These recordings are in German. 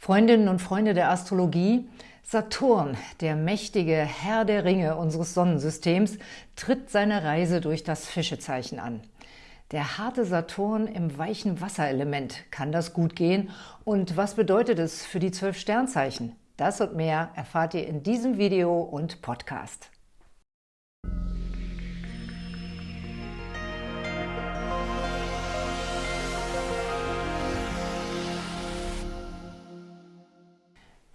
Freundinnen und Freunde der Astrologie, Saturn, der mächtige Herr der Ringe unseres Sonnensystems, tritt seine Reise durch das Fischezeichen an. Der harte Saturn im weichen Wasserelement, kann das gut gehen? Und was bedeutet es für die zwölf Sternzeichen? Das und mehr erfahrt ihr in diesem Video und Podcast.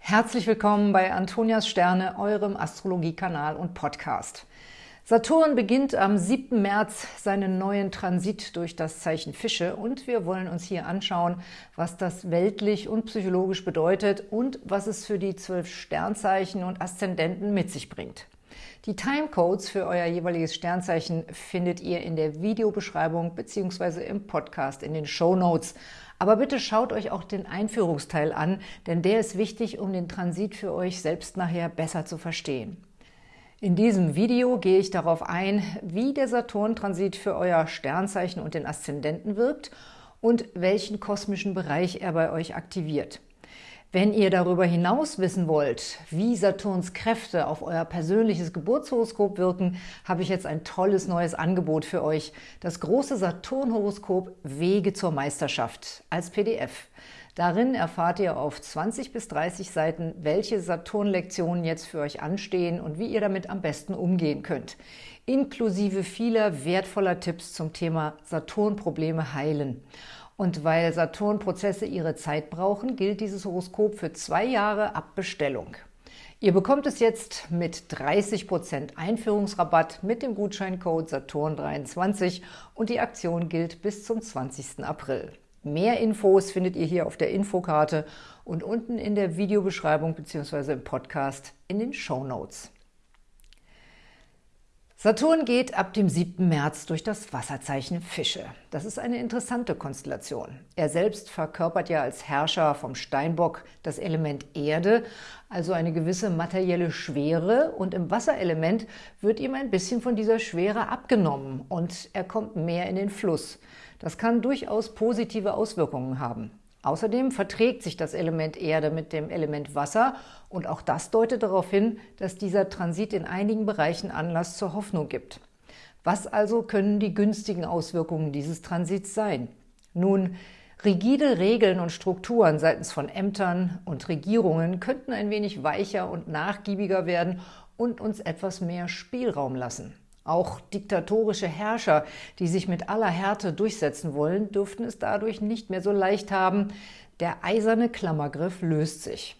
Herzlich willkommen bei Antonias Sterne, eurem Astrologiekanal und Podcast. Saturn beginnt am 7. März seinen neuen Transit durch das Zeichen Fische und wir wollen uns hier anschauen, was das weltlich und psychologisch bedeutet und was es für die zwölf Sternzeichen und Aszendenten mit sich bringt. Die Timecodes für euer jeweiliges Sternzeichen findet ihr in der Videobeschreibung bzw. im Podcast in den Show Notes. Aber bitte schaut euch auch den Einführungsteil an, denn der ist wichtig, um den Transit für euch selbst nachher besser zu verstehen. In diesem Video gehe ich darauf ein, wie der Saturn-Transit für euer Sternzeichen und den Aszendenten wirkt und welchen kosmischen Bereich er bei euch aktiviert. Wenn ihr darüber hinaus wissen wollt, wie Saturns Kräfte auf euer persönliches Geburtshoroskop wirken, habe ich jetzt ein tolles neues Angebot für euch. Das große Saturn-Horoskop Wege zur Meisterschaft als PDF. Darin erfahrt ihr auf 20 bis 30 Seiten, welche Saturn-Lektionen jetzt für euch anstehen und wie ihr damit am besten umgehen könnt. Inklusive vieler wertvoller Tipps zum Thema Saturn-Probleme heilen. Und weil Saturn-Prozesse ihre Zeit brauchen, gilt dieses Horoskop für zwei Jahre ab Bestellung. Ihr bekommt es jetzt mit 30% Einführungsrabatt mit dem Gutscheincode Saturn23 und die Aktion gilt bis zum 20. April. Mehr Infos findet ihr hier auf der Infokarte und unten in der Videobeschreibung bzw. im Podcast in den Show Notes. Saturn geht ab dem 7. März durch das Wasserzeichen Fische. Das ist eine interessante Konstellation. Er selbst verkörpert ja als Herrscher vom Steinbock das Element Erde, also eine gewisse materielle Schwere und im Wasserelement wird ihm ein bisschen von dieser Schwere abgenommen und er kommt mehr in den Fluss. Das kann durchaus positive Auswirkungen haben. Außerdem verträgt sich das Element Erde mit dem Element Wasser und auch das deutet darauf hin, dass dieser Transit in einigen Bereichen Anlass zur Hoffnung gibt. Was also können die günstigen Auswirkungen dieses Transits sein? Nun, rigide Regeln und Strukturen seitens von Ämtern und Regierungen könnten ein wenig weicher und nachgiebiger werden und uns etwas mehr Spielraum lassen. Auch diktatorische Herrscher, die sich mit aller Härte durchsetzen wollen, dürften es dadurch nicht mehr so leicht haben. Der eiserne Klammergriff löst sich.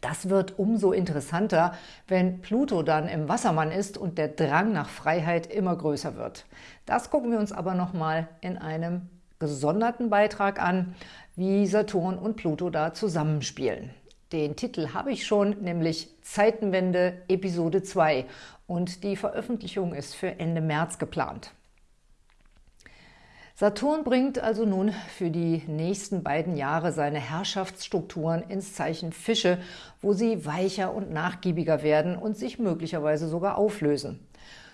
Das wird umso interessanter, wenn Pluto dann im Wassermann ist und der Drang nach Freiheit immer größer wird. Das gucken wir uns aber nochmal in einem gesonderten Beitrag an, wie Saturn und Pluto da zusammenspielen. Den Titel habe ich schon, nämlich Zeitenwende Episode 2 und die Veröffentlichung ist für Ende März geplant. Saturn bringt also nun für die nächsten beiden Jahre seine Herrschaftsstrukturen ins Zeichen Fische, wo sie weicher und nachgiebiger werden und sich möglicherweise sogar auflösen.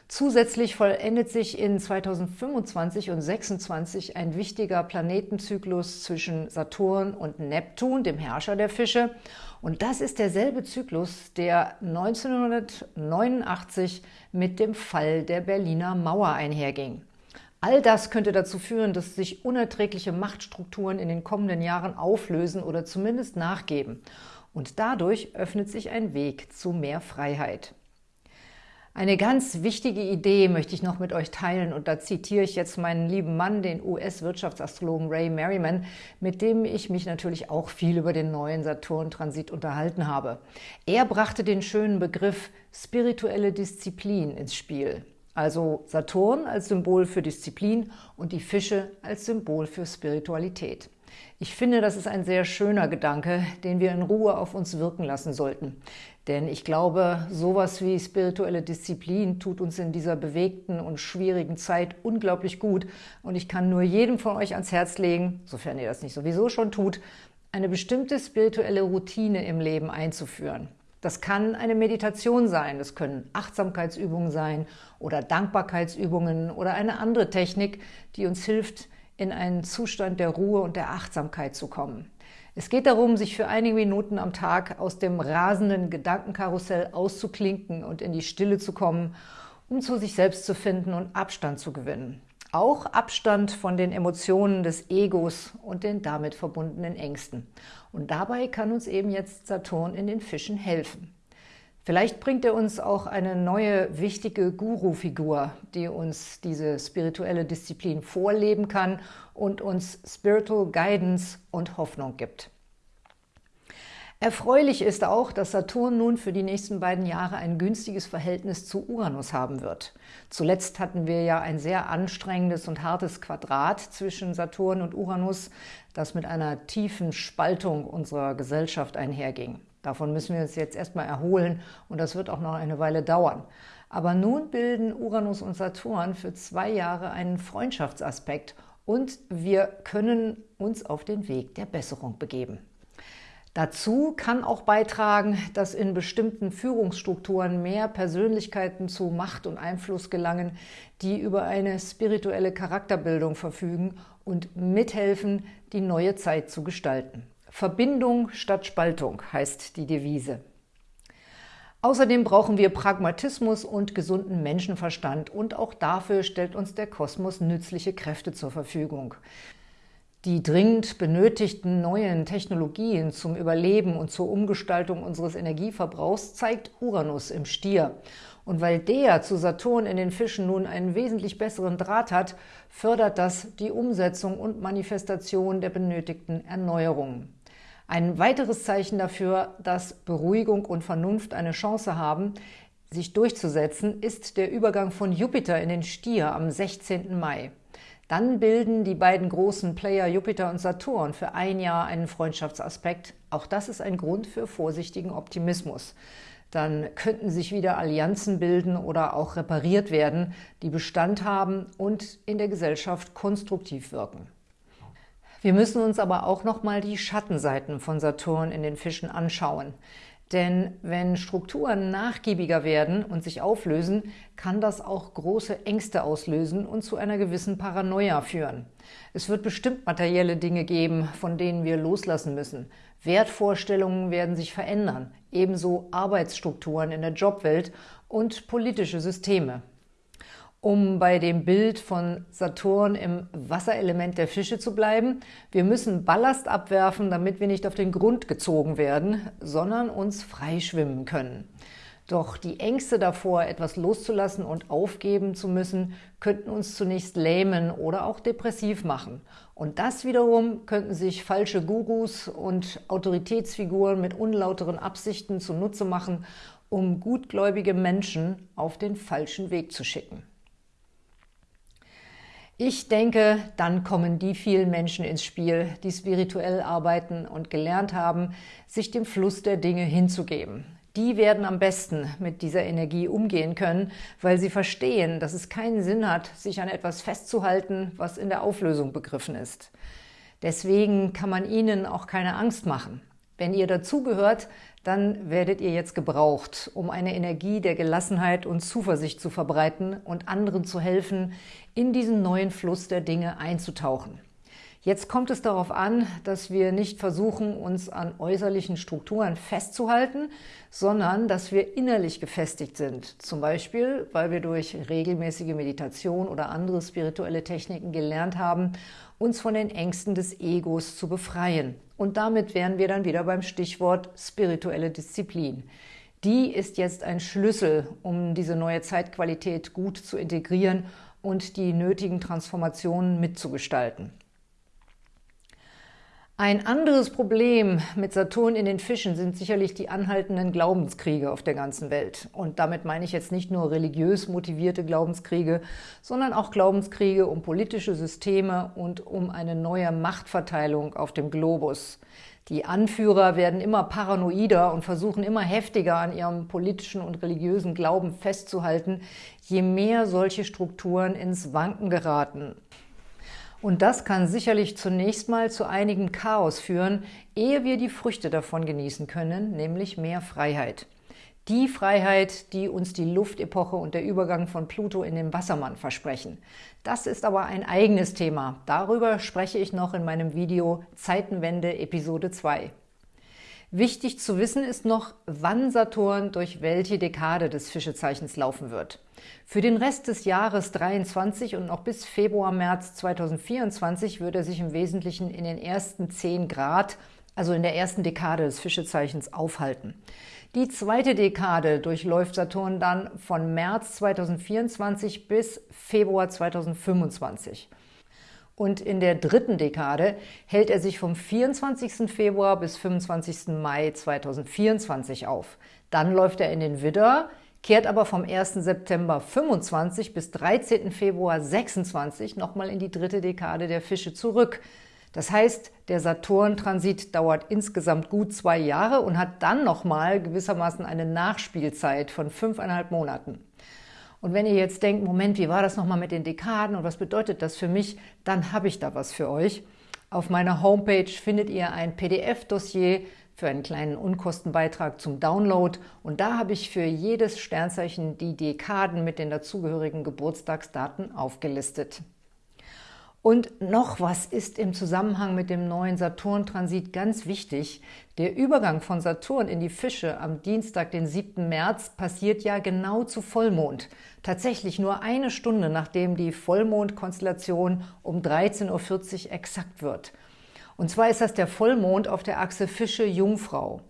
Zusätzlich vollendet sich in 2025 und 2026 ein wichtiger Planetenzyklus zwischen Saturn und Neptun, dem Herrscher der Fische. Und das ist derselbe Zyklus, der 1989 mit dem Fall der Berliner Mauer einherging. All das könnte dazu führen, dass sich unerträgliche Machtstrukturen in den kommenden Jahren auflösen oder zumindest nachgeben. Und dadurch öffnet sich ein Weg zu mehr Freiheit. Eine ganz wichtige Idee möchte ich noch mit euch teilen und da zitiere ich jetzt meinen lieben Mann, den US-Wirtschaftsastrologen Ray Merriman, mit dem ich mich natürlich auch viel über den neuen Saturn-Transit unterhalten habe. Er brachte den schönen Begriff spirituelle Disziplin ins Spiel. Also Saturn als Symbol für Disziplin und die Fische als Symbol für Spiritualität. Ich finde, das ist ein sehr schöner Gedanke, den wir in Ruhe auf uns wirken lassen sollten. Denn ich glaube, sowas wie spirituelle Disziplin tut uns in dieser bewegten und schwierigen Zeit unglaublich gut. Und ich kann nur jedem von euch ans Herz legen, sofern ihr das nicht sowieso schon tut, eine bestimmte spirituelle Routine im Leben einzuführen. Das kann eine Meditation sein, das können Achtsamkeitsübungen sein oder Dankbarkeitsübungen oder eine andere Technik, die uns hilft, in einen Zustand der Ruhe und der Achtsamkeit zu kommen. Es geht darum, sich für einige Minuten am Tag aus dem rasenden Gedankenkarussell auszuklinken und in die Stille zu kommen, um zu sich selbst zu finden und Abstand zu gewinnen. Auch Abstand von den Emotionen des Egos und den damit verbundenen Ängsten. Und dabei kann uns eben jetzt Saturn in den Fischen helfen. Vielleicht bringt er uns auch eine neue, wichtige Guru-Figur, die uns diese spirituelle Disziplin vorleben kann und uns Spiritual Guidance und Hoffnung gibt. Erfreulich ist auch, dass Saturn nun für die nächsten beiden Jahre ein günstiges Verhältnis zu Uranus haben wird. Zuletzt hatten wir ja ein sehr anstrengendes und hartes Quadrat zwischen Saturn und Uranus, das mit einer tiefen Spaltung unserer Gesellschaft einherging. Davon müssen wir uns jetzt erstmal erholen und das wird auch noch eine Weile dauern. Aber nun bilden Uranus und Saturn für zwei Jahre einen Freundschaftsaspekt und wir können uns auf den Weg der Besserung begeben. Dazu kann auch beitragen, dass in bestimmten Führungsstrukturen mehr Persönlichkeiten zu Macht und Einfluss gelangen, die über eine spirituelle Charakterbildung verfügen und mithelfen, die neue Zeit zu gestalten. Verbindung statt Spaltung heißt die Devise. Außerdem brauchen wir Pragmatismus und gesunden Menschenverstand und auch dafür stellt uns der Kosmos nützliche Kräfte zur Verfügung. Die dringend benötigten neuen Technologien zum Überleben und zur Umgestaltung unseres Energieverbrauchs zeigt Uranus im Stier. Und weil der zu Saturn in den Fischen nun einen wesentlich besseren Draht hat, fördert das die Umsetzung und Manifestation der benötigten Erneuerungen. Ein weiteres Zeichen dafür, dass Beruhigung und Vernunft eine Chance haben, sich durchzusetzen, ist der Übergang von Jupiter in den Stier am 16. Mai. Dann bilden die beiden großen Player Jupiter und Saturn für ein Jahr einen Freundschaftsaspekt. Auch das ist ein Grund für vorsichtigen Optimismus. Dann könnten sich wieder Allianzen bilden oder auch repariert werden, die Bestand haben und in der Gesellschaft konstruktiv wirken. Wir müssen uns aber auch nochmal die Schattenseiten von Saturn in den Fischen anschauen. Denn wenn Strukturen nachgiebiger werden und sich auflösen, kann das auch große Ängste auslösen und zu einer gewissen Paranoia führen. Es wird bestimmt materielle Dinge geben, von denen wir loslassen müssen. Wertvorstellungen werden sich verändern, ebenso Arbeitsstrukturen in der Jobwelt und politische Systeme. Um bei dem Bild von Saturn im Wasserelement der Fische zu bleiben, wir müssen Ballast abwerfen, damit wir nicht auf den Grund gezogen werden, sondern uns frei schwimmen können. Doch die Ängste davor, etwas loszulassen und aufgeben zu müssen, könnten uns zunächst lähmen oder auch depressiv machen. Und das wiederum könnten sich falsche Gurus und Autoritätsfiguren mit unlauteren Absichten zunutze machen, um gutgläubige Menschen auf den falschen Weg zu schicken. Ich denke, dann kommen die vielen Menschen ins Spiel, die spirituell arbeiten und gelernt haben, sich dem Fluss der Dinge hinzugeben. Die werden am besten mit dieser Energie umgehen können, weil sie verstehen, dass es keinen Sinn hat, sich an etwas festzuhalten, was in der Auflösung begriffen ist. Deswegen kann man ihnen auch keine Angst machen. Wenn ihr dazugehört, dann werdet ihr jetzt gebraucht, um eine Energie der Gelassenheit und Zuversicht zu verbreiten und anderen zu helfen, in diesen neuen Fluss der Dinge einzutauchen. Jetzt kommt es darauf an, dass wir nicht versuchen, uns an äußerlichen Strukturen festzuhalten, sondern dass wir innerlich gefestigt sind. Zum Beispiel, weil wir durch regelmäßige Meditation oder andere spirituelle Techniken gelernt haben, uns von den Ängsten des Egos zu befreien. Und damit wären wir dann wieder beim Stichwort spirituelle Disziplin. Die ist jetzt ein Schlüssel, um diese neue Zeitqualität gut zu integrieren und die nötigen Transformationen mitzugestalten. Ein anderes Problem mit Saturn in den Fischen sind sicherlich die anhaltenden Glaubenskriege auf der ganzen Welt. Und damit meine ich jetzt nicht nur religiös motivierte Glaubenskriege, sondern auch Glaubenskriege um politische Systeme und um eine neue Machtverteilung auf dem Globus. Die Anführer werden immer paranoider und versuchen immer heftiger an ihrem politischen und religiösen Glauben festzuhalten, je mehr solche Strukturen ins Wanken geraten. Und das kann sicherlich zunächst mal zu einigem Chaos führen, ehe wir die Früchte davon genießen können, nämlich mehr Freiheit. Die Freiheit, die uns die Luftepoche und der Übergang von Pluto in den Wassermann versprechen. Das ist aber ein eigenes Thema. Darüber spreche ich noch in meinem Video Zeitenwende Episode 2. Wichtig zu wissen ist noch, wann Saturn durch welche Dekade des Fischezeichens laufen wird. Für den Rest des Jahres 23 und noch bis Februar, März 2024 wird er sich im Wesentlichen in den ersten 10 Grad, also in der ersten Dekade des Fischezeichens, aufhalten. Die zweite Dekade durchläuft Saturn dann von März 2024 bis Februar 2025. Und in der dritten Dekade hält er sich vom 24. Februar bis 25. Mai 2024 auf. Dann läuft er in den Widder, kehrt aber vom 1. September 25 bis 13. Februar 26 nochmal in die dritte Dekade der Fische zurück. Das heißt, der Saturn-Transit dauert insgesamt gut zwei Jahre und hat dann nochmal gewissermaßen eine Nachspielzeit von fünfeinhalb Monaten. Und wenn ihr jetzt denkt, Moment, wie war das nochmal mit den Dekaden und was bedeutet das für mich, dann habe ich da was für euch. Auf meiner Homepage findet ihr ein PDF-Dossier für einen kleinen Unkostenbeitrag zum Download und da habe ich für jedes Sternzeichen die Dekaden mit den dazugehörigen Geburtstagsdaten aufgelistet. Und noch was ist im Zusammenhang mit dem neuen Saturn-Transit ganz wichtig. Der Übergang von Saturn in die Fische am Dienstag, den 7. März, passiert ja genau zu Vollmond. Tatsächlich nur eine Stunde, nachdem die Vollmondkonstellation um 13.40 Uhr exakt wird. Und zwar ist das der Vollmond auf der Achse Fische-Jungfrau.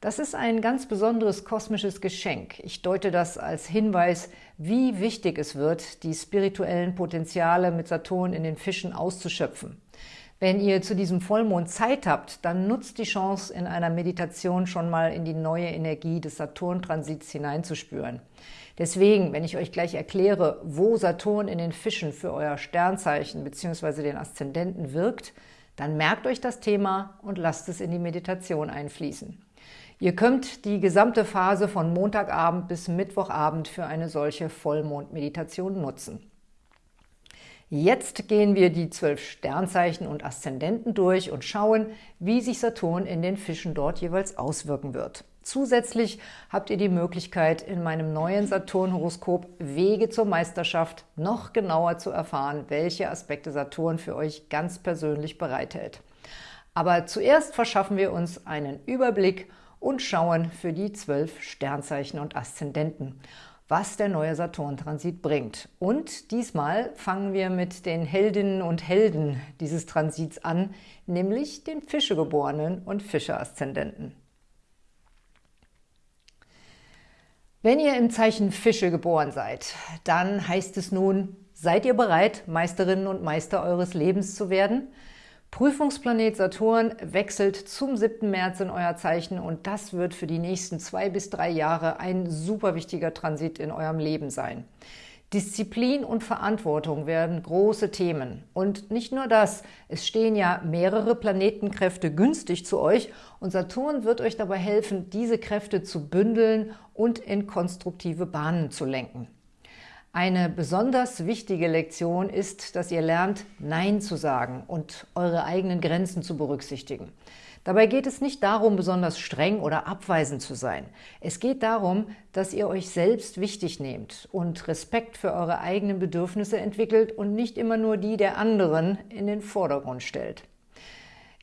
Das ist ein ganz besonderes kosmisches Geschenk. Ich deute das als Hinweis, wie wichtig es wird, die spirituellen Potenziale mit Saturn in den Fischen auszuschöpfen. Wenn ihr zu diesem Vollmond Zeit habt, dann nutzt die Chance, in einer Meditation schon mal in die neue Energie des Saturn-Transits hineinzuspüren. Deswegen, wenn ich euch gleich erkläre, wo Saturn in den Fischen für euer Sternzeichen bzw. den Aszendenten wirkt, dann merkt euch das Thema und lasst es in die Meditation einfließen. Ihr könnt die gesamte Phase von Montagabend bis Mittwochabend für eine solche Vollmondmeditation nutzen. Jetzt gehen wir die zwölf Sternzeichen und Aszendenten durch und schauen, wie sich Saturn in den Fischen dort jeweils auswirken wird. Zusätzlich habt ihr die Möglichkeit, in meinem neuen Saturn-Horoskop Wege zur Meisterschaft noch genauer zu erfahren, welche Aspekte Saturn für euch ganz persönlich bereithält. Aber zuerst verschaffen wir uns einen Überblick und schauen für die zwölf Sternzeichen und Aszendenten, was der neue Saturn-Transit bringt. Und diesmal fangen wir mit den Heldinnen und Helden dieses Transits an, nämlich den Fischegeborenen und Fische-Aszendenten. Wenn ihr im Zeichen Fische geboren seid, dann heißt es nun, seid ihr bereit, Meisterinnen und Meister eures Lebens zu werden – Prüfungsplanet Saturn wechselt zum 7. März in euer Zeichen und das wird für die nächsten zwei bis drei Jahre ein super wichtiger Transit in eurem Leben sein. Disziplin und Verantwortung werden große Themen. Und nicht nur das, es stehen ja mehrere Planetenkräfte günstig zu euch und Saturn wird euch dabei helfen, diese Kräfte zu bündeln und in konstruktive Bahnen zu lenken. Eine besonders wichtige Lektion ist, dass ihr lernt, Nein zu sagen und eure eigenen Grenzen zu berücksichtigen. Dabei geht es nicht darum, besonders streng oder abweisend zu sein. Es geht darum, dass ihr euch selbst wichtig nehmt und Respekt für eure eigenen Bedürfnisse entwickelt und nicht immer nur die der anderen in den Vordergrund stellt.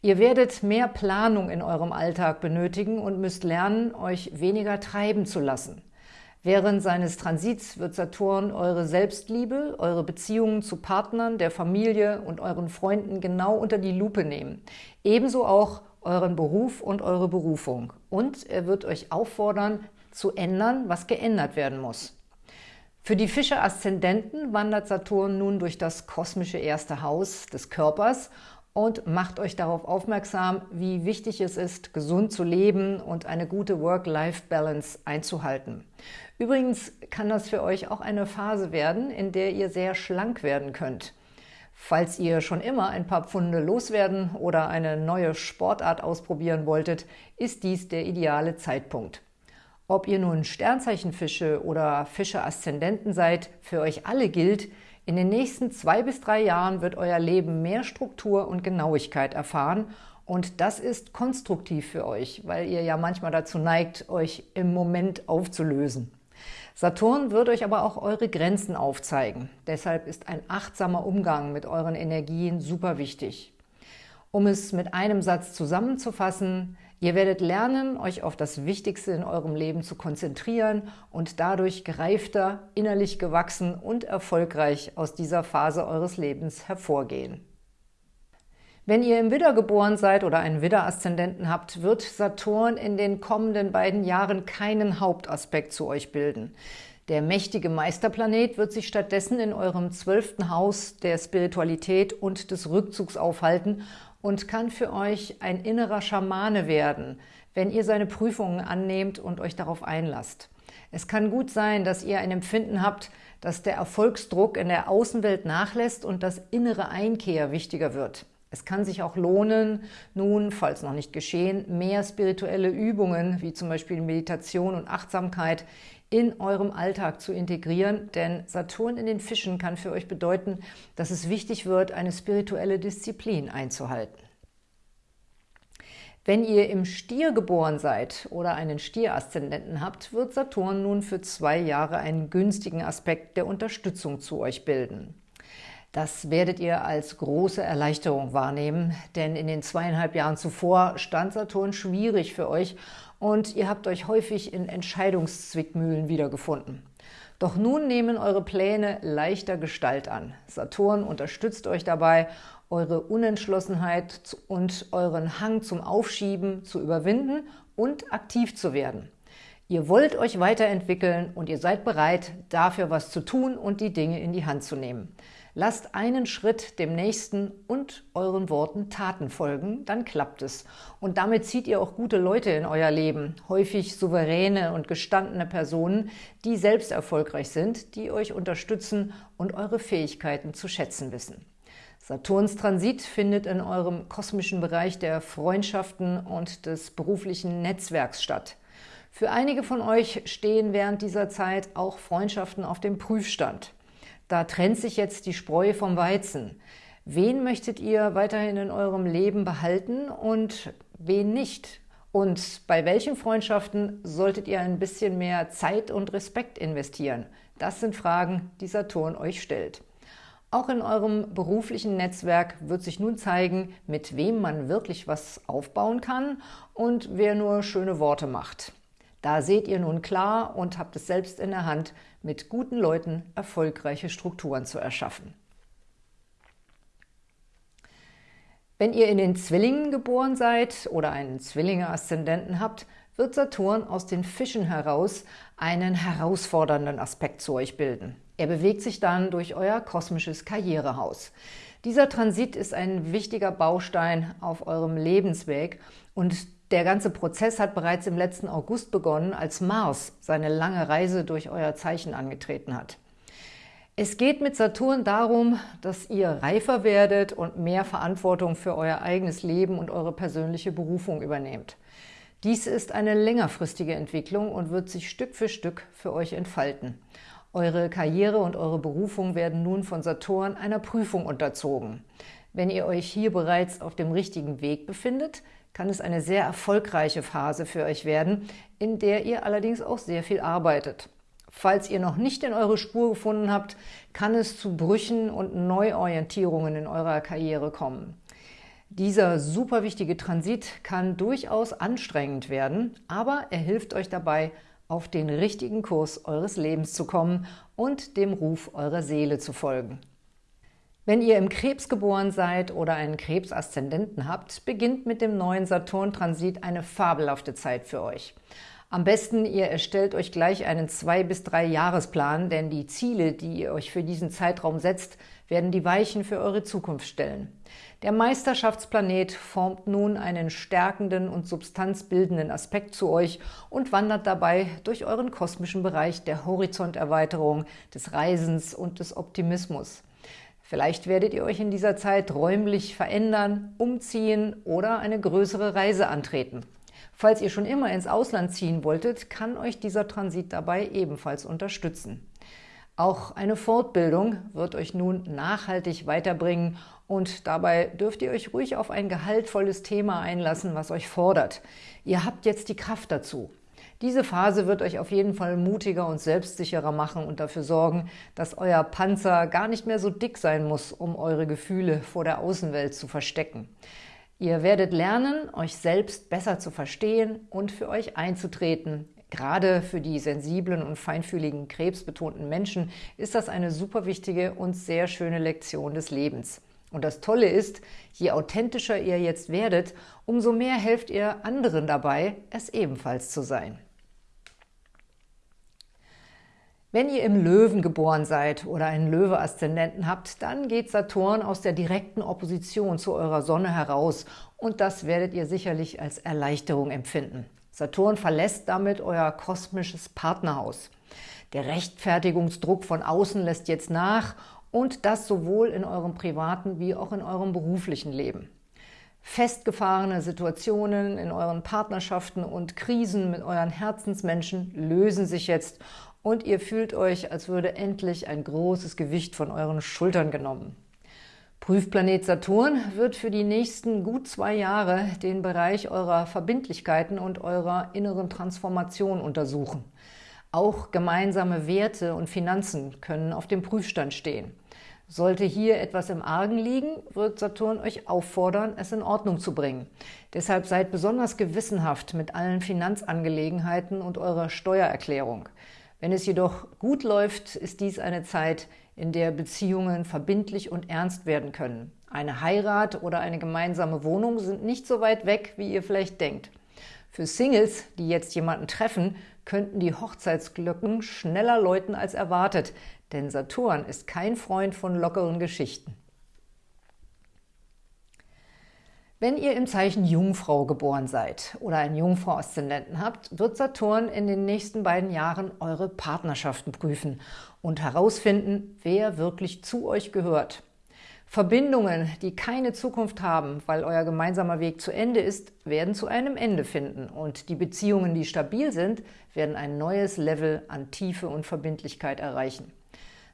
Ihr werdet mehr Planung in eurem Alltag benötigen und müsst lernen, euch weniger treiben zu lassen. Während seines Transits wird Saturn eure Selbstliebe, eure Beziehungen zu Partnern, der Familie und euren Freunden genau unter die Lupe nehmen. Ebenso auch euren Beruf und eure Berufung. Und er wird euch auffordern, zu ändern, was geändert werden muss. Für die Fische-Aszendenten wandert Saturn nun durch das kosmische erste Haus des Körpers und macht euch darauf aufmerksam, wie wichtig es ist, gesund zu leben und eine gute Work-Life-Balance einzuhalten. Übrigens kann das für euch auch eine Phase werden, in der ihr sehr schlank werden könnt. Falls ihr schon immer ein paar Pfunde loswerden oder eine neue Sportart ausprobieren wolltet, ist dies der ideale Zeitpunkt. Ob ihr nun Sternzeichenfische oder Fische-Aszendenten seid, für euch alle gilt, in den nächsten zwei bis drei Jahren wird euer Leben mehr Struktur und Genauigkeit erfahren Und das ist konstruktiv für euch, weil ihr ja manchmal dazu neigt, euch im Moment aufzulösen. Saturn wird euch aber auch eure Grenzen aufzeigen. Deshalb ist ein achtsamer Umgang mit euren Energien super wichtig. Um es mit einem Satz zusammenzufassen, ihr werdet lernen, euch auf das Wichtigste in eurem Leben zu konzentrieren und dadurch gereifter, innerlich gewachsen und erfolgreich aus dieser Phase eures Lebens hervorgehen. Wenn ihr im Widder geboren seid oder einen Widder-Aszendenten habt, wird Saturn in den kommenden beiden Jahren keinen Hauptaspekt zu euch bilden. Der mächtige Meisterplanet wird sich stattdessen in eurem zwölften Haus der Spiritualität und des Rückzugs aufhalten und kann für euch ein innerer Schamane werden, wenn ihr seine Prüfungen annehmt und euch darauf einlasst. Es kann gut sein, dass ihr ein Empfinden habt, dass der Erfolgsdruck in der Außenwelt nachlässt und das innere Einkehr wichtiger wird. Es kann sich auch lohnen, nun, falls noch nicht geschehen, mehr spirituelle Übungen, wie zum Beispiel Meditation und Achtsamkeit, in eurem Alltag zu integrieren, denn Saturn in den Fischen kann für euch bedeuten, dass es wichtig wird, eine spirituelle Disziplin einzuhalten. Wenn ihr im Stier geboren seid oder einen Stier-Aszendenten habt, wird Saturn nun für zwei Jahre einen günstigen Aspekt der Unterstützung zu euch bilden. Das werdet ihr als große Erleichterung wahrnehmen, denn in den zweieinhalb Jahren zuvor stand Saturn schwierig für euch und ihr habt euch häufig in Entscheidungszwickmühlen wiedergefunden. Doch nun nehmen eure Pläne leichter Gestalt an. Saturn unterstützt euch dabei, eure Unentschlossenheit und euren Hang zum Aufschieben zu überwinden und aktiv zu werden. Ihr wollt euch weiterentwickeln und ihr seid bereit, dafür was zu tun und die Dinge in die Hand zu nehmen. Lasst einen Schritt dem nächsten und euren Worten Taten folgen, dann klappt es. Und damit zieht ihr auch gute Leute in euer Leben, häufig souveräne und gestandene Personen, die selbst erfolgreich sind, die euch unterstützen und eure Fähigkeiten zu schätzen wissen. Saturns Transit findet in eurem kosmischen Bereich der Freundschaften und des beruflichen Netzwerks statt. Für einige von euch stehen während dieser Zeit auch Freundschaften auf dem Prüfstand. Da trennt sich jetzt die Spreu vom Weizen. Wen möchtet ihr weiterhin in eurem Leben behalten und wen nicht? Und bei welchen Freundschaften solltet ihr ein bisschen mehr Zeit und Respekt investieren? Das sind Fragen, die Saturn euch stellt. Auch in eurem beruflichen Netzwerk wird sich nun zeigen, mit wem man wirklich was aufbauen kann und wer nur schöne Worte macht. Da seht ihr nun klar und habt es selbst in der Hand, mit guten Leuten erfolgreiche Strukturen zu erschaffen. Wenn ihr in den Zwillingen geboren seid oder einen Zwillinge-Aszendenten habt, wird Saturn aus den Fischen heraus einen herausfordernden Aspekt zu euch bilden. Er bewegt sich dann durch euer kosmisches Karrierehaus. Dieser Transit ist ein wichtiger Baustein auf eurem Lebensweg und der ganze Prozess hat bereits im letzten August begonnen, als Mars seine lange Reise durch euer Zeichen angetreten hat. Es geht mit Saturn darum, dass ihr reifer werdet und mehr Verantwortung für euer eigenes Leben und eure persönliche Berufung übernehmt. Dies ist eine längerfristige Entwicklung und wird sich Stück für Stück für euch entfalten. Eure Karriere und eure Berufung werden nun von Saturn einer Prüfung unterzogen. Wenn ihr euch hier bereits auf dem richtigen Weg befindet, kann es eine sehr erfolgreiche Phase für euch werden, in der ihr allerdings auch sehr viel arbeitet. Falls ihr noch nicht in eure Spur gefunden habt, kann es zu Brüchen und Neuorientierungen in eurer Karriere kommen. Dieser super wichtige Transit kann durchaus anstrengend werden, aber er hilft euch dabei, auf den richtigen Kurs eures Lebens zu kommen und dem Ruf eurer Seele zu folgen. Wenn ihr im Krebs geboren seid oder einen Krebsaszendenten habt, beginnt mit dem neuen Saturn-Transit eine fabelhafte Zeit für euch. Am besten, ihr erstellt euch gleich einen zwei bis drei Jahresplan, denn die Ziele, die ihr euch für diesen Zeitraum setzt, werden die Weichen für eure Zukunft stellen. Der Meisterschaftsplanet formt nun einen stärkenden und substanzbildenden Aspekt zu euch und wandert dabei durch euren kosmischen Bereich der Horizonterweiterung, des Reisens und des Optimismus. Vielleicht werdet ihr euch in dieser Zeit räumlich verändern, umziehen oder eine größere Reise antreten. Falls ihr schon immer ins Ausland ziehen wolltet, kann euch dieser Transit dabei ebenfalls unterstützen. Auch eine Fortbildung wird euch nun nachhaltig weiterbringen Und dabei dürft ihr euch ruhig auf ein gehaltvolles Thema einlassen, was euch fordert. Ihr habt jetzt die Kraft dazu. Diese Phase wird euch auf jeden Fall mutiger und selbstsicherer machen und dafür sorgen, dass euer Panzer gar nicht mehr so dick sein muss, um eure Gefühle vor der Außenwelt zu verstecken. Ihr werdet lernen, euch selbst besser zu verstehen und für euch einzutreten. Gerade für die sensiblen und feinfühligen, krebsbetonten Menschen ist das eine super wichtige und sehr schöne Lektion des Lebens. Und das Tolle ist, je authentischer ihr jetzt werdet, umso mehr helft ihr anderen dabei, es ebenfalls zu sein. Wenn ihr im Löwen geboren seid oder einen Löwe-Aszendenten habt, dann geht Saturn aus der direkten Opposition zu eurer Sonne heraus und das werdet ihr sicherlich als Erleichterung empfinden. Saturn verlässt damit euer kosmisches Partnerhaus. Der Rechtfertigungsdruck von außen lässt jetzt nach und das sowohl in eurem privaten wie auch in eurem beruflichen Leben. Festgefahrene Situationen in euren Partnerschaften und Krisen mit euren Herzensmenschen lösen sich jetzt und ihr fühlt euch, als würde endlich ein großes Gewicht von euren Schultern genommen. Prüfplanet Saturn wird für die nächsten gut zwei Jahre den Bereich eurer Verbindlichkeiten und eurer inneren Transformation untersuchen. Auch gemeinsame Werte und Finanzen können auf dem Prüfstand stehen. Sollte hier etwas im Argen liegen, wird Saturn euch auffordern, es in Ordnung zu bringen. Deshalb seid besonders gewissenhaft mit allen Finanzangelegenheiten und eurer Steuererklärung. Wenn es jedoch gut läuft, ist dies eine Zeit, in der Beziehungen verbindlich und ernst werden können. Eine Heirat oder eine gemeinsame Wohnung sind nicht so weit weg, wie ihr vielleicht denkt. Für Singles, die jetzt jemanden treffen, könnten die Hochzeitsglöcken schneller läuten als erwartet, denn Saturn ist kein Freund von lockeren Geschichten. Wenn ihr im Zeichen Jungfrau geboren seid oder einen Jungfrau-Aszendenten habt, wird Saturn in den nächsten beiden Jahren eure Partnerschaften prüfen und herausfinden, wer wirklich zu euch gehört. Verbindungen, die keine Zukunft haben, weil euer gemeinsamer Weg zu Ende ist, werden zu einem Ende finden und die Beziehungen, die stabil sind, werden ein neues Level an Tiefe und Verbindlichkeit erreichen.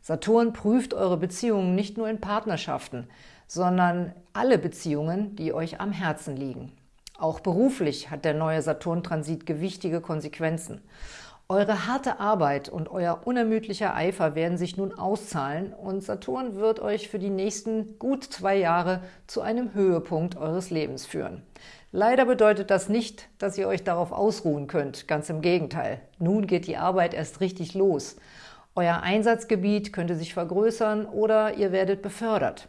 Saturn prüft eure Beziehungen nicht nur in Partnerschaften, sondern alle Beziehungen, die euch am Herzen liegen. Auch beruflich hat der neue Saturn-Transit gewichtige Konsequenzen. Eure harte Arbeit und euer unermüdlicher Eifer werden sich nun auszahlen und Saturn wird euch für die nächsten gut zwei Jahre zu einem Höhepunkt eures Lebens führen. Leider bedeutet das nicht, dass ihr euch darauf ausruhen könnt, ganz im Gegenteil. Nun geht die Arbeit erst richtig los. Euer Einsatzgebiet könnte sich vergrößern oder ihr werdet befördert.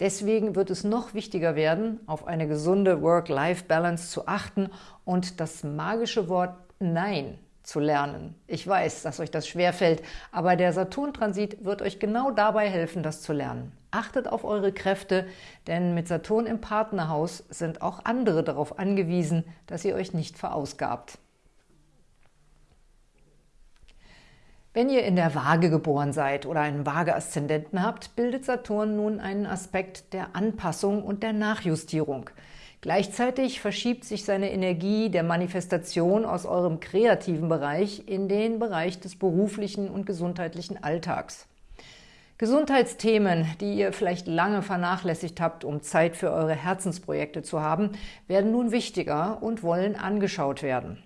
Deswegen wird es noch wichtiger werden, auf eine gesunde Work-Life-Balance zu achten und das magische Wort Nein zu lernen. Ich weiß, dass euch das schwerfällt, aber der Saturn-Transit wird euch genau dabei helfen, das zu lernen. Achtet auf eure Kräfte, denn mit Saturn im Partnerhaus sind auch andere darauf angewiesen, dass ihr euch nicht verausgabt. Wenn ihr in der Waage geboren seid oder einen Waage-Aszendenten habt, bildet Saturn nun einen Aspekt der Anpassung und der Nachjustierung. Gleichzeitig verschiebt sich seine Energie der Manifestation aus eurem kreativen Bereich in den Bereich des beruflichen und gesundheitlichen Alltags. Gesundheitsthemen, die ihr vielleicht lange vernachlässigt habt, um Zeit für eure Herzensprojekte zu haben, werden nun wichtiger und wollen angeschaut werden.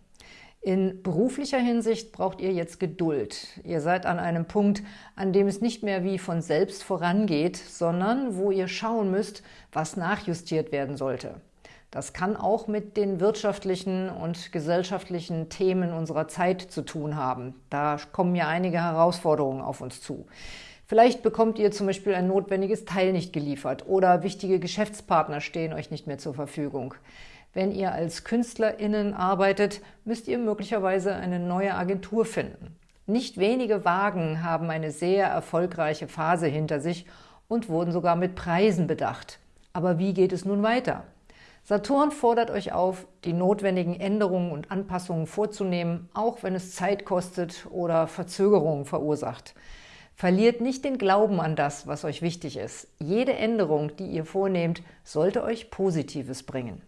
In beruflicher Hinsicht braucht ihr jetzt Geduld. Ihr seid an einem Punkt, an dem es nicht mehr wie von selbst vorangeht, sondern wo ihr schauen müsst, was nachjustiert werden sollte. Das kann auch mit den wirtschaftlichen und gesellschaftlichen Themen unserer Zeit zu tun haben. Da kommen ja einige Herausforderungen auf uns zu. Vielleicht bekommt ihr zum Beispiel ein notwendiges Teil nicht geliefert oder wichtige Geschäftspartner stehen euch nicht mehr zur Verfügung. Wenn ihr als KünstlerInnen arbeitet, müsst ihr möglicherweise eine neue Agentur finden. Nicht wenige Wagen haben eine sehr erfolgreiche Phase hinter sich und wurden sogar mit Preisen bedacht. Aber wie geht es nun weiter? Saturn fordert euch auf, die notwendigen Änderungen und Anpassungen vorzunehmen, auch wenn es Zeit kostet oder Verzögerungen verursacht. Verliert nicht den Glauben an das, was euch wichtig ist. Jede Änderung, die ihr vornehmt, sollte euch Positives bringen.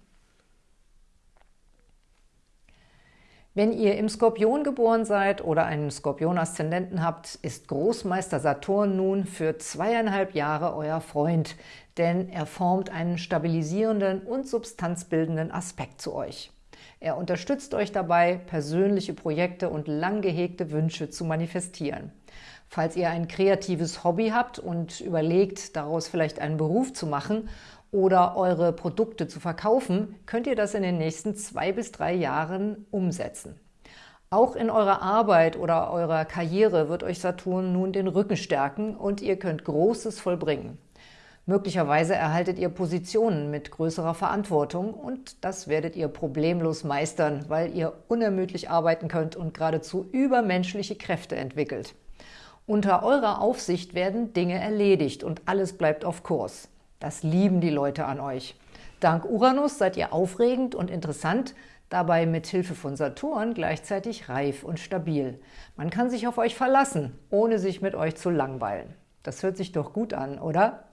Wenn ihr im Skorpion geboren seid oder einen Skorpion-Aszendenten habt, ist Großmeister Saturn nun für zweieinhalb Jahre euer Freund. denn er formt einen stabilisierenden und substanzbildenden Aspekt zu euch. Er unterstützt euch dabei, persönliche Projekte und lang gehegte Wünsche zu manifestieren. Falls ihr ein kreatives Hobby habt und überlegt, daraus vielleicht einen Beruf zu machen oder eure Produkte zu verkaufen, könnt ihr das in den nächsten zwei bis drei Jahren umsetzen. Auch in eurer Arbeit oder eurer Karriere wird euch Saturn nun den Rücken stärken und ihr könnt Großes vollbringen. Möglicherweise erhaltet ihr Positionen mit größerer Verantwortung und das werdet ihr problemlos meistern, weil ihr unermüdlich arbeiten könnt und geradezu übermenschliche Kräfte entwickelt. Unter eurer Aufsicht werden Dinge erledigt und alles bleibt auf Kurs. Das lieben die Leute an euch. Dank Uranus seid ihr aufregend und interessant, dabei mit Hilfe von Saturn gleichzeitig reif und stabil. Man kann sich auf euch verlassen, ohne sich mit euch zu langweilen. Das hört sich doch gut an, oder?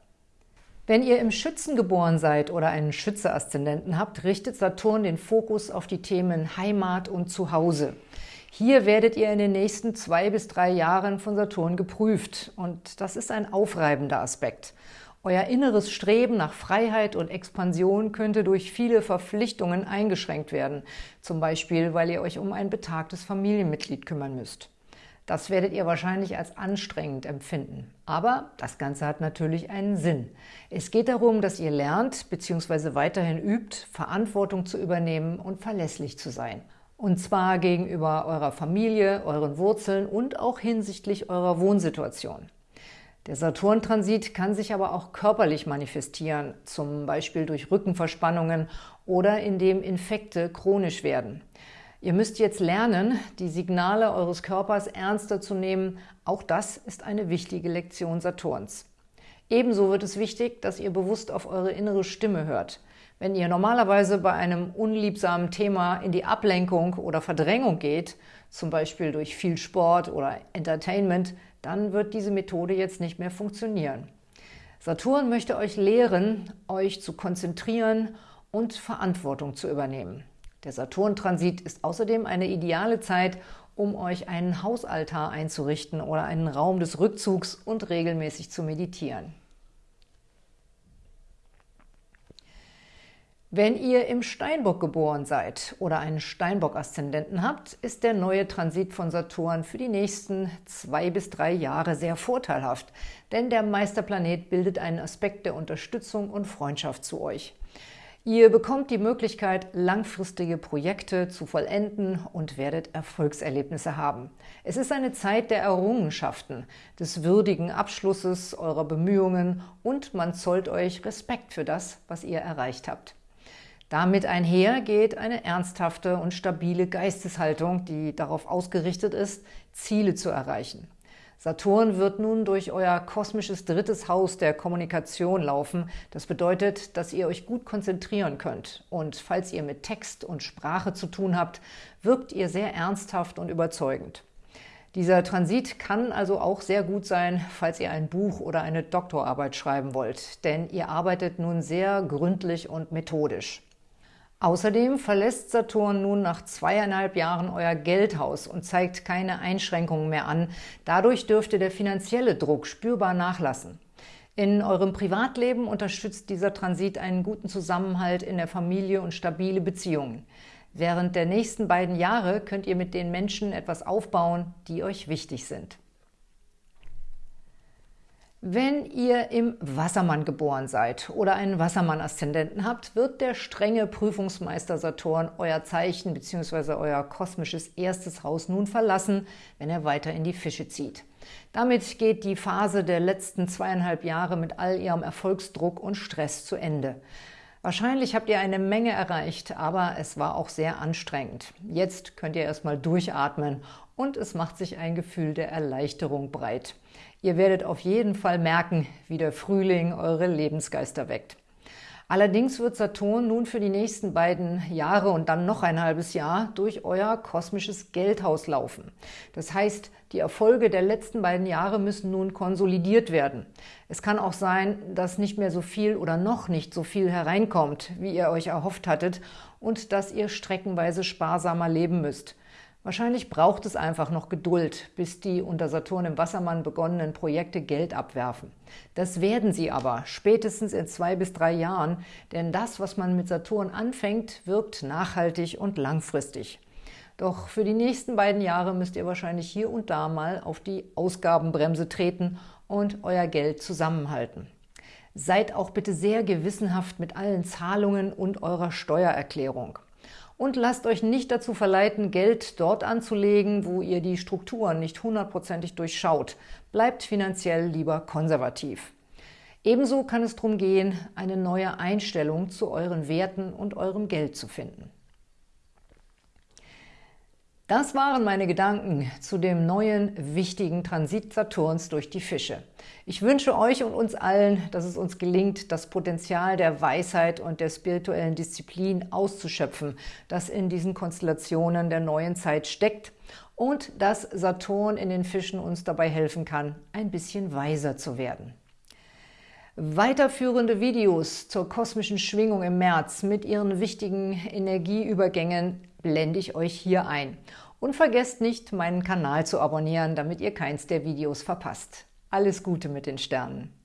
Wenn ihr im Schützen geboren seid oder einen Schütze-Aszendenten habt, richtet Saturn den Fokus auf die Themen Heimat und Zuhause. Hier werdet ihr in den nächsten zwei bis drei Jahren von Saturn geprüft und das ist ein aufreibender Aspekt. Euer inneres Streben nach Freiheit und Expansion könnte durch viele Verpflichtungen eingeschränkt werden, zum Beispiel, weil ihr euch um ein betagtes Familienmitglied kümmern müsst. Das werdet ihr wahrscheinlich als anstrengend empfinden. Aber das Ganze hat natürlich einen Sinn. Es geht darum, dass ihr lernt bzw. weiterhin übt, Verantwortung zu übernehmen und verlässlich zu sein. Und zwar gegenüber eurer Familie, euren Wurzeln und auch hinsichtlich eurer Wohnsituation. Der Saturn-Transit kann sich aber auch körperlich manifestieren, zum Beispiel durch Rückenverspannungen oder indem Infekte chronisch werden. Ihr müsst jetzt lernen, die Signale eures Körpers ernster zu nehmen. Auch das ist eine wichtige Lektion Saturns. Ebenso wird es wichtig, dass ihr bewusst auf eure innere Stimme hört. Wenn ihr normalerweise bei einem unliebsamen Thema in die Ablenkung oder Verdrängung geht, zum Beispiel durch viel Sport oder Entertainment, dann wird diese Methode jetzt nicht mehr funktionieren. Saturn möchte euch lehren, euch zu konzentrieren und Verantwortung zu übernehmen. Der Saturn-Transit ist außerdem eine ideale Zeit, um euch einen Hausaltar einzurichten oder einen Raum des Rückzugs und regelmäßig zu meditieren. Wenn ihr im Steinbock geboren seid oder einen Steinbock-Aszendenten habt, ist der neue Transit von Saturn für die nächsten zwei bis drei Jahre sehr vorteilhaft, denn der Meisterplanet bildet einen Aspekt der Unterstützung und Freundschaft zu euch. Ihr bekommt die Möglichkeit, langfristige Projekte zu vollenden und werdet Erfolgserlebnisse haben. Es ist eine Zeit der Errungenschaften, des würdigen Abschlusses eurer Bemühungen und man zollt euch Respekt für das, was ihr erreicht habt. Damit einher geht eine ernsthafte und stabile Geisteshaltung, die darauf ausgerichtet ist, Ziele zu erreichen. Saturn wird nun durch euer kosmisches drittes Haus der Kommunikation laufen. Das bedeutet, dass ihr euch gut konzentrieren könnt. Und falls ihr mit Text und Sprache zu tun habt, wirkt ihr sehr ernsthaft und überzeugend. Dieser Transit kann also auch sehr gut sein, falls ihr ein Buch oder eine Doktorarbeit schreiben wollt, denn ihr arbeitet nun sehr gründlich und methodisch. Außerdem verlässt Saturn nun nach zweieinhalb Jahren euer Geldhaus und zeigt keine Einschränkungen mehr an. Dadurch dürfte der finanzielle Druck spürbar nachlassen. In eurem Privatleben unterstützt dieser Transit einen guten Zusammenhalt in der Familie und stabile Beziehungen. Während der nächsten beiden Jahre könnt ihr mit den Menschen etwas aufbauen, die euch wichtig sind. Wenn ihr im Wassermann geboren seid oder einen Wassermann-Aszendenten habt, wird der strenge Prüfungsmeister Saturn euer Zeichen bzw. euer kosmisches erstes Haus nun verlassen, wenn er weiter in die Fische zieht. Damit geht die Phase der letzten zweieinhalb Jahre mit all ihrem Erfolgsdruck und Stress zu Ende. Wahrscheinlich habt ihr eine Menge erreicht, aber es war auch sehr anstrengend. Jetzt könnt ihr erstmal durchatmen und es macht sich ein Gefühl der Erleichterung breit. Ihr werdet auf jeden Fall merken, wie der Frühling eure Lebensgeister weckt. Allerdings wird Saturn nun für die nächsten beiden Jahre und dann noch ein halbes Jahr durch euer kosmisches Geldhaus laufen. Das heißt, die Erfolge der letzten beiden Jahre müssen nun konsolidiert werden. Es kann auch sein, dass nicht mehr so viel oder noch nicht so viel hereinkommt, wie ihr euch erhofft hattet und dass ihr streckenweise sparsamer leben müsst. Wahrscheinlich braucht es einfach noch Geduld, bis die unter Saturn im Wassermann begonnenen Projekte Geld abwerfen. Das werden sie aber, spätestens in zwei bis drei Jahren, denn das, was man mit Saturn anfängt, wirkt nachhaltig und langfristig. Doch für die nächsten beiden Jahre müsst ihr wahrscheinlich hier und da mal auf die Ausgabenbremse treten und euer Geld zusammenhalten. Seid auch bitte sehr gewissenhaft mit allen Zahlungen und eurer Steuererklärung. Und lasst euch nicht dazu verleiten, Geld dort anzulegen, wo ihr die Strukturen nicht hundertprozentig durchschaut. Bleibt finanziell lieber konservativ. Ebenso kann es darum gehen, eine neue Einstellung zu euren Werten und eurem Geld zu finden. Das waren meine Gedanken zu dem neuen, wichtigen Transit Saturns durch die Fische. Ich wünsche euch und uns allen, dass es uns gelingt, das Potenzial der Weisheit und der spirituellen Disziplin auszuschöpfen, das in diesen Konstellationen der neuen Zeit steckt und dass Saturn in den Fischen uns dabei helfen kann, ein bisschen weiser zu werden. Weiterführende Videos zur kosmischen Schwingung im März mit ihren wichtigen Energieübergängen blende ich euch hier ein. Und vergesst nicht, meinen Kanal zu abonnieren, damit ihr keins der Videos verpasst. Alles Gute mit den Sternen!